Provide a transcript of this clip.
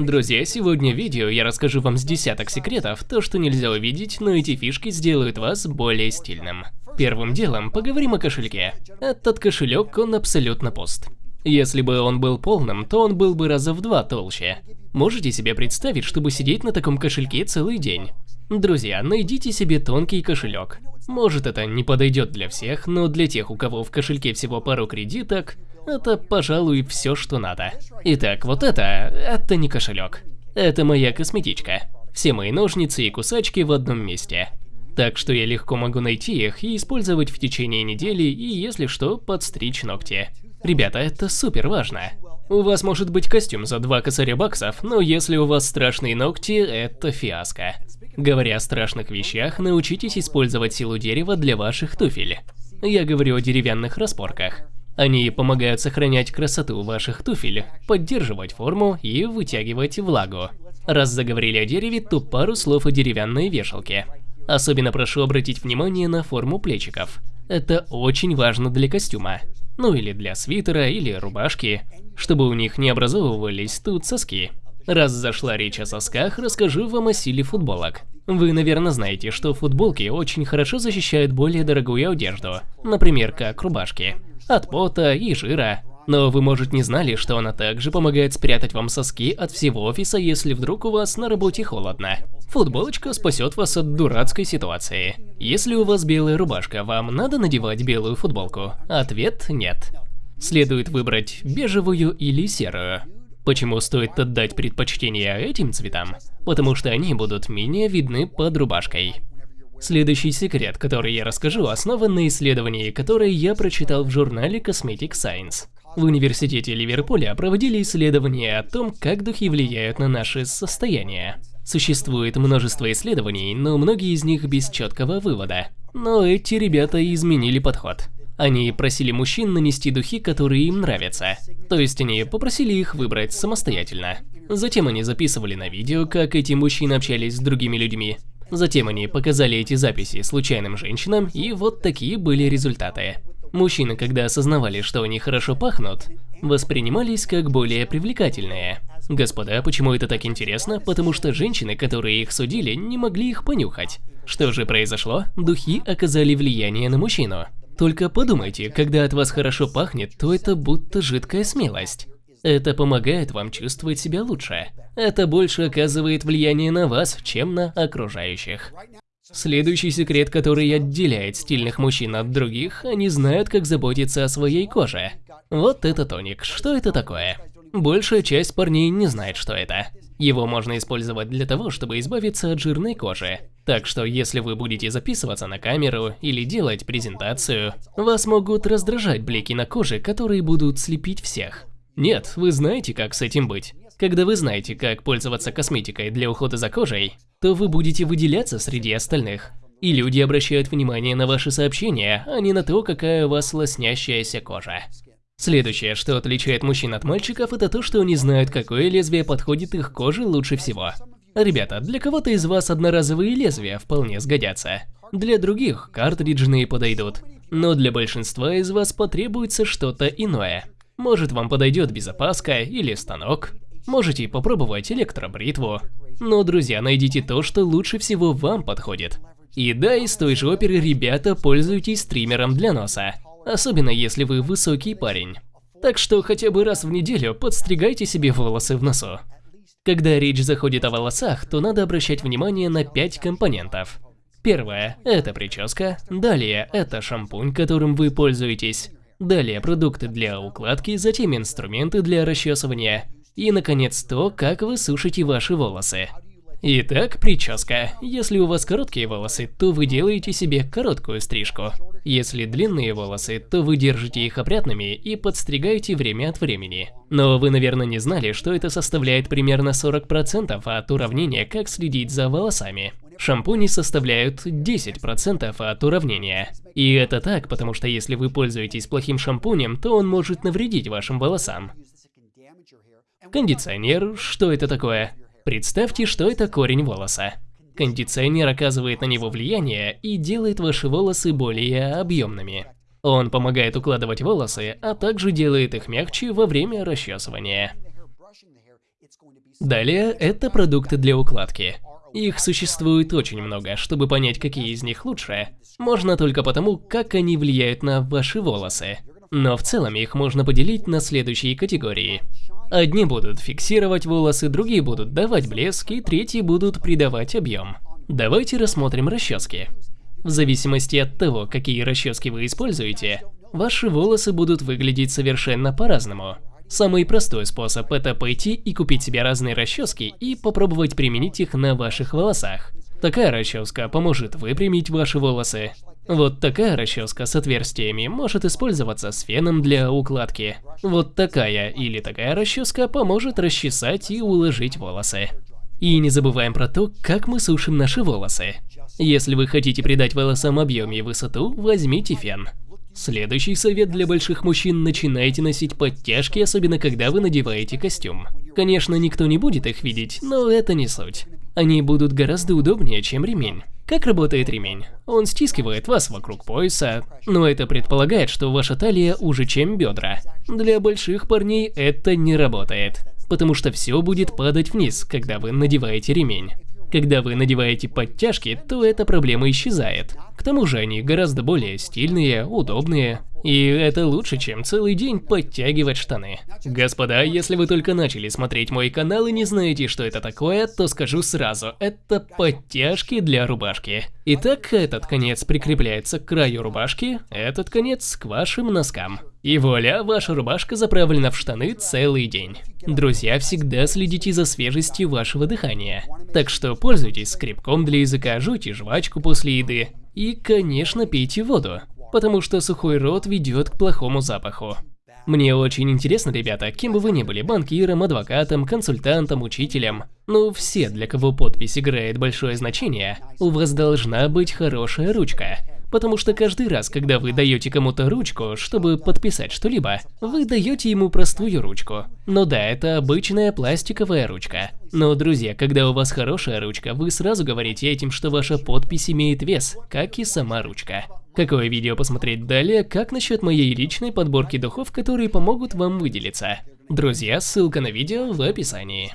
Друзья, сегодня в видео я расскажу вам с десяток секретов, то что нельзя увидеть, но эти фишки сделают вас более стильным. Первым делом поговорим о кошельке. Этот кошелек, он абсолютно пуст. Если бы он был полным, то он был бы раза в два толще. Можете себе представить, чтобы сидеть на таком кошельке целый день? Друзья, найдите себе тонкий кошелек. Может это не подойдет для всех, но для тех, у кого в кошельке всего пару кредиток, это, пожалуй, все, что надо. Итак, вот это, это не кошелек. Это моя косметичка. Все мои ножницы и кусачки в одном месте. Так что я легко могу найти их и использовать в течение недели и, если что, подстричь ногти. Ребята, это супер важно. У вас может быть костюм за 2 косаря баксов, но если у вас страшные ногти, это фиаско. Говоря о страшных вещах, научитесь использовать силу дерева для ваших туфель. Я говорю о деревянных распорках. Они помогают сохранять красоту ваших туфель, поддерживать форму и вытягивать влагу. Раз заговорили о дереве, то пару слов о деревянной вешалке. Особенно прошу обратить внимание на форму плечиков. Это очень важно для костюма. Ну или для свитера или рубашки, чтобы у них не образовывались тут соски. Раз зашла речь о сосках, расскажу вам о силе футболок. Вы, наверное, знаете, что футболки очень хорошо защищают более дорогую одежду, например, как рубашки, от пота и жира. Но вы, может, не знали, что она также помогает спрятать вам соски от всего офиса, если вдруг у вас на работе холодно. Футболочка спасет вас от дурацкой ситуации. Если у вас белая рубашка, вам надо надевать белую футболку? Ответ – нет. Следует выбрать бежевую или серую. Почему стоит отдать предпочтение этим цветам? Потому что они будут менее видны под рубашкой. Следующий секрет, который я расскажу, основан на исследовании, которое я прочитал в журнале Cosmetic Science. В университете Ливерпуля проводили исследования о том, как духи влияют на наше состояние. Существует множество исследований, но многие из них без четкого вывода. Но эти ребята изменили подход. Они просили мужчин нанести духи, которые им нравятся. То есть они попросили их выбрать самостоятельно. Затем они записывали на видео, как эти мужчины общались с другими людьми. Затем они показали эти записи случайным женщинам, и вот такие были результаты. Мужчины, когда осознавали, что они хорошо пахнут, воспринимались как более привлекательные. Господа, почему это так интересно? Потому что женщины, которые их судили, не могли их понюхать. Что же произошло? Духи оказали влияние на мужчину. Только подумайте, когда от вас хорошо пахнет, то это будто жидкая смелость. Это помогает вам чувствовать себя лучше. Это больше оказывает влияние на вас, чем на окружающих. Следующий секрет, который отделяет стильных мужчин от других, они знают, как заботиться о своей коже. Вот это тоник. Что это такое? Большая часть парней не знает, что это. Его можно использовать для того, чтобы избавиться от жирной кожи. Так что если вы будете записываться на камеру или делать презентацию, вас могут раздражать блики на коже, которые будут слепить всех. Нет, вы знаете, как с этим быть. Когда вы знаете, как пользоваться косметикой для ухода за кожей, то вы будете выделяться среди остальных. И люди обращают внимание на ваши сообщения, а не на то, какая у вас лоснящаяся кожа. Следующее, что отличает мужчин от мальчиков, это то, что они знают, какое лезвие подходит их коже лучше всего. Ребята, для кого-то из вас одноразовые лезвия вполне сгодятся. Для других картриджные подойдут. Но для большинства из вас потребуется что-то иное. Может вам подойдет безопаска или станок. Можете попробовать электробритву. Но, друзья, найдите то, что лучше всего вам подходит. И да, из той же оперы, ребята, пользуйтесь стримером для носа особенно если вы высокий парень. Так что хотя бы раз в неделю подстригайте себе волосы в носу. Когда речь заходит о волосах, то надо обращать внимание на 5 компонентов. Первое – это прическа, далее – это шампунь, которым вы пользуетесь, далее продукты для укладки, затем инструменты для расчесывания и, наконец, то, как вы сушите ваши волосы. Итак, прическа. Если у вас короткие волосы, то вы делаете себе короткую стрижку. Если длинные волосы, то вы держите их опрятными и подстригаете время от времени. Но вы, наверное, не знали, что это составляет примерно 40% от уравнения «Как следить за волосами». Шампуни составляют 10% от уравнения. И это так, потому что если вы пользуетесь плохим шампунем, то он может навредить вашим волосам. Кондиционер, что это такое? Представьте, что это корень волоса. Кондиционер оказывает на него влияние и делает ваши волосы более объемными. Он помогает укладывать волосы, а также делает их мягче во время расчесывания. Далее, это продукты для укладки. Их существует очень много, чтобы понять, какие из них лучше, можно только потому, как они влияют на ваши волосы. Но в целом их можно поделить на следующие категории. Одни будут фиксировать волосы, другие будут давать блеск, и третьи будут придавать объем. Давайте рассмотрим расчески. В зависимости от того, какие расчески вы используете, ваши волосы будут выглядеть совершенно по-разному. Самый простой способ – это пойти и купить себе разные расчески и попробовать применить их на ваших волосах. Такая расческа поможет выпрямить ваши волосы. Вот такая расческа с отверстиями может использоваться с феном для укладки. Вот такая или такая расческа поможет расчесать и уложить волосы. И не забываем про то, как мы сушим наши волосы. Если вы хотите придать волосам объем и высоту, возьмите фен. Следующий совет для больших мужчин – начинайте носить подтяжки, особенно когда вы надеваете костюм. Конечно, никто не будет их видеть, но это не суть. Они будут гораздо удобнее, чем ремень. Как работает ремень? Он стискивает вас вокруг пояса, но это предполагает, что ваша талия уже чем бедра. Для больших парней это не работает, потому что все будет падать вниз, когда вы надеваете ремень. Когда вы надеваете подтяжки, то эта проблема исчезает. К тому же они гораздо более стильные, удобные. И это лучше, чем целый день подтягивать штаны. Господа, если вы только начали смотреть мой канал и не знаете, что это такое, то скажу сразу, это подтяжки для рубашки. Итак, этот конец прикрепляется к краю рубашки, этот конец к вашим носкам. И вуаля, ваша рубашка заправлена в штаны целый день. Друзья, всегда следите за свежестью вашего дыхания. Так что пользуйтесь скребком для языка, жуйте жвачку после еды. И, конечно, пейте воду, потому что сухой рот ведет к плохому запаху. Мне очень интересно, ребята, кем бы вы ни были, банкиром, адвокатом, консультантом, учителем. Ну, все, для кого подпись играет большое значение, у вас должна быть хорошая ручка. Потому что каждый раз, когда вы даете кому-то ручку, чтобы подписать что-либо, вы даете ему простую ручку. Но да, это обычная пластиковая ручка. Но, друзья, когда у вас хорошая ручка, вы сразу говорите этим, что ваша подпись имеет вес, как и сама ручка. Какое видео посмотреть далее, как насчет моей личной подборки духов, которые помогут вам выделиться? Друзья, ссылка на видео в описании.